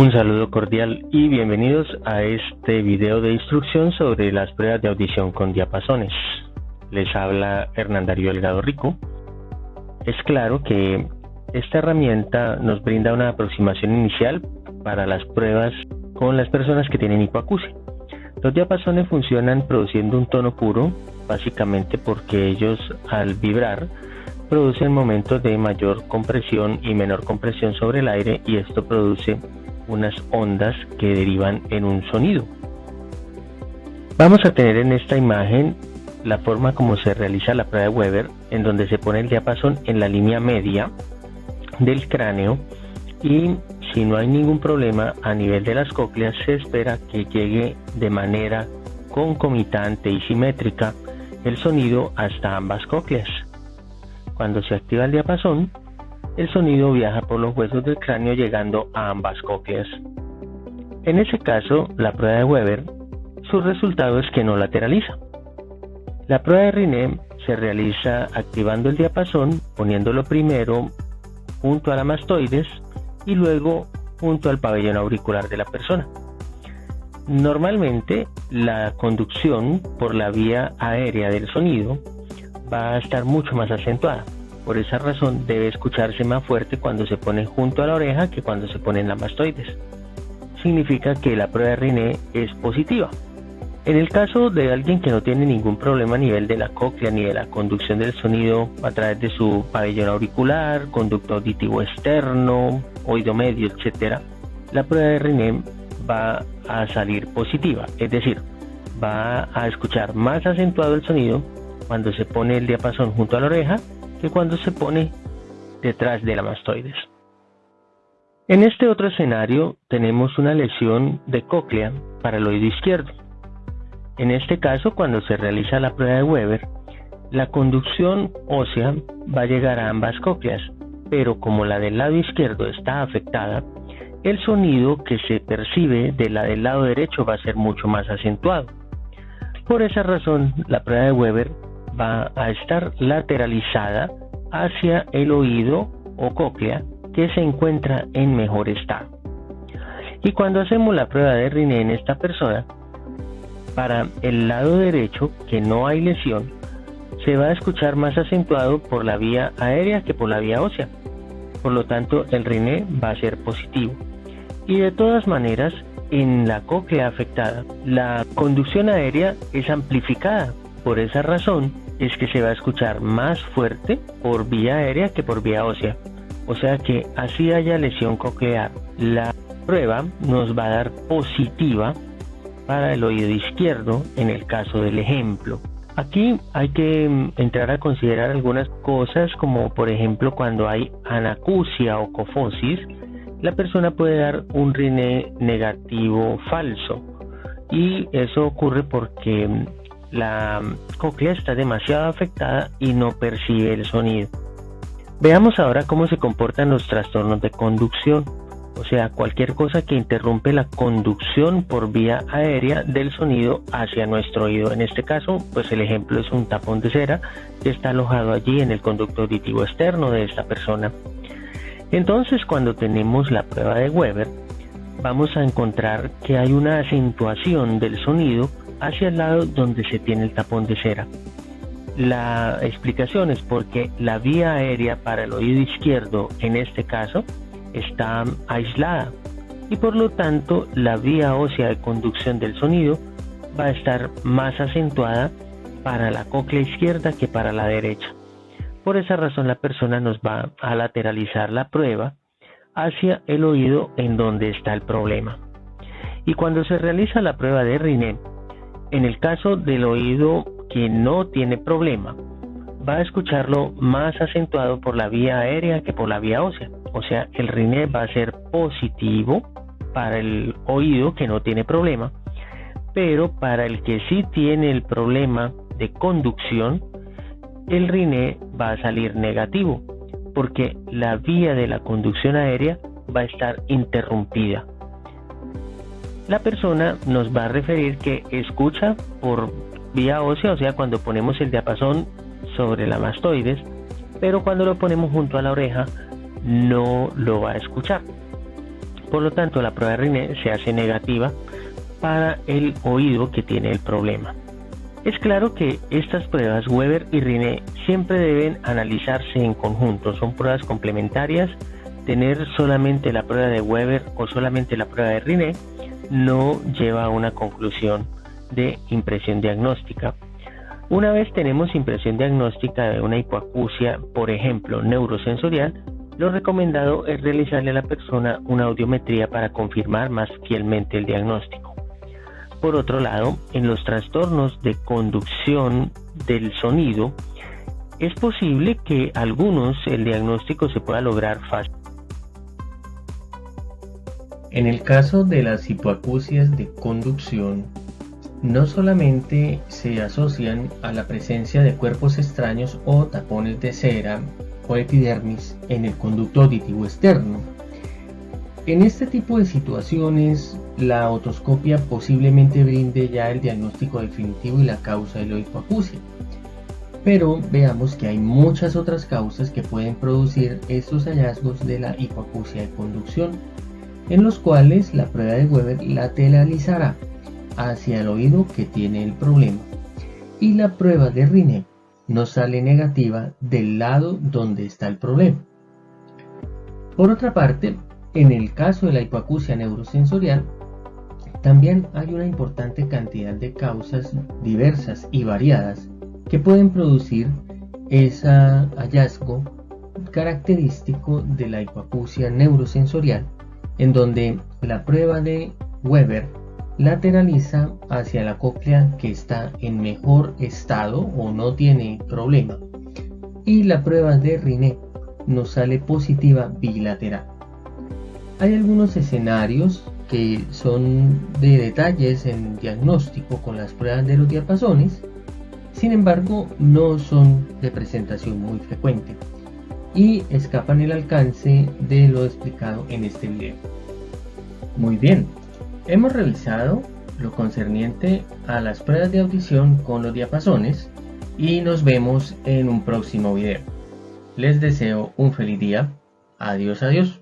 Un saludo cordial y bienvenidos a este video de instrucción sobre las pruebas de audición con diapasones. Les habla Hernán Darío Delgado Rico. Es claro que esta herramienta nos brinda una aproximación inicial para las pruebas con las personas que tienen hipoacusia. Los diapasones funcionan produciendo un tono puro, básicamente porque ellos al vibrar producen momentos de mayor compresión y menor compresión sobre el aire y esto produce unas ondas que derivan en un sonido. Vamos a tener en esta imagen la forma como se realiza la prueba de Weber, en donde se pone el diapasón en la línea media del cráneo y si no hay ningún problema a nivel de las cócleas se espera que llegue de manera concomitante y simétrica el sonido hasta ambas cócleas. Cuando se activa el diapasón, el sonido viaja por los huesos del cráneo llegando a ambas cócleas. En ese caso, la prueba de Weber, su resultado es que no lateraliza. La prueba de Riné se realiza activando el diapasón, poniéndolo primero junto a la mastoides y luego junto al pabellón auricular de la persona. Normalmente la conducción por la vía aérea del sonido va a estar mucho más acentuada. Por esa razón debe escucharse más fuerte cuando se pone junto a la oreja que cuando se pone en la mastoides. Significa que la prueba de Riné es positiva. En el caso de alguien que no tiene ningún problema a nivel de la cóclea ni de la conducción del sonido a través de su pabellón auricular, conducto auditivo externo, oído medio, etc., la prueba de Riné va a salir positiva, es decir, va a escuchar más acentuado el sonido cuando se pone el diapasón junto a la oreja que cuando se pone detrás de la mastoides. En este otro escenario tenemos una lesión de cóclea para el oído izquierdo. En este caso, cuando se realiza la prueba de Weber, la conducción ósea va a llegar a ambas cócleas, pero como la del lado izquierdo está afectada, el sonido que se percibe de la del lado derecho va a ser mucho más acentuado. Por esa razón, la prueba de Weber va a estar lateralizada hacia el oído o cóclea que se encuentra en mejor estado. Y cuando hacemos la prueba de Riné en esta persona, para el lado derecho, que no hay lesión, se va a escuchar más acentuado por la vía aérea que por la vía ósea. Por lo tanto, el Riné va a ser positivo. Y de todas maneras, en la cóclea afectada, la conducción aérea es amplificada. Por esa razón es que se va a escuchar más fuerte por vía aérea que por vía ósea. O sea que así haya lesión coclear. La prueba nos va a dar positiva para el oído izquierdo en el caso del ejemplo. Aquí hay que mm, entrar a considerar algunas cosas como por ejemplo cuando hay anacusia o cofosis, la persona puede dar un rine negativo falso y eso ocurre porque mm, la cóclea está demasiado afectada y no percibe el sonido. Veamos ahora cómo se comportan los trastornos de conducción o sea, cualquier cosa que interrumpe la conducción por vía aérea del sonido hacia nuestro oído. En este caso, pues el ejemplo es un tapón de cera que está alojado allí en el conducto auditivo externo de esta persona. Entonces, cuando tenemos la prueba de Weber, vamos a encontrar que hay una acentuación del sonido hacia el lado donde se tiene el tapón de cera. La explicación es porque la vía aérea para el oído izquierdo en este caso está aislada y por lo tanto la vía ósea de conducción del sonido va a estar más acentuada para la cóclea izquierda que para la derecha. Por esa razón la persona nos va a lateralizar la prueba hacia el oído en donde está el problema. Y cuando se realiza la prueba de Riné, en el caso del oído que no tiene problema, va a escucharlo más acentuado por la vía aérea que por la vía ósea. O sea, el Riné va a ser positivo para el oído que no tiene problema, pero para el que sí tiene el problema de conducción, el Riné va a salir negativo, porque la vía de la conducción aérea va a estar interrumpida. La persona nos va a referir que escucha por vía ósea, o sea, cuando ponemos el diapasón sobre la mastoides, pero cuando lo ponemos junto a la oreja no lo va a escuchar. Por lo tanto, la prueba de Riné se hace negativa para el oído que tiene el problema. Es claro que estas pruebas Weber y Riné siempre deben analizarse en conjunto, son pruebas complementarias. Tener solamente la prueba de Weber o solamente la prueba de Riné no lleva a una conclusión de impresión diagnóstica. Una vez tenemos impresión diagnóstica de una hipoacusia, por ejemplo, neurosensorial, lo recomendado es realizarle a la persona una audiometría para confirmar más fielmente el diagnóstico. Por otro lado, en los trastornos de conducción del sonido, es posible que algunos el diagnóstico se pueda lograr fácil. En el caso de las hipoacusias de conducción, no solamente se asocian a la presencia de cuerpos extraños o tapones de cera o epidermis en el conducto auditivo externo. En este tipo de situaciones, la otoscopia posiblemente brinde ya el diagnóstico definitivo y la causa de la hipoacusia. Pero veamos que hay muchas otras causas que pueden producir estos hallazgos de la hipoacusia de conducción, en los cuales la prueba de Weber lateralizará hacia el oído que tiene el problema y la prueba de Riné no sale negativa del lado donde está el problema. Por otra parte, en el caso de la hipoacusia neurosensorial, también hay una importante cantidad de causas diversas y variadas que pueden producir ese hallazgo característico de la hipoacusia neurosensorial, en donde la prueba de Weber lateraliza hacia la cóclea que está en mejor estado o no tiene problema y la prueba de Riné nos sale positiva bilateral. Hay algunos escenarios que son de detalles en diagnóstico con las pruebas de los diapasones, sin embargo no son de presentación muy frecuente y escapan el alcance de lo explicado en este video. Muy bien, Hemos revisado lo concerniente a las pruebas de audición con los diapasones y nos vemos en un próximo video. Les deseo un feliz día. Adiós, adiós.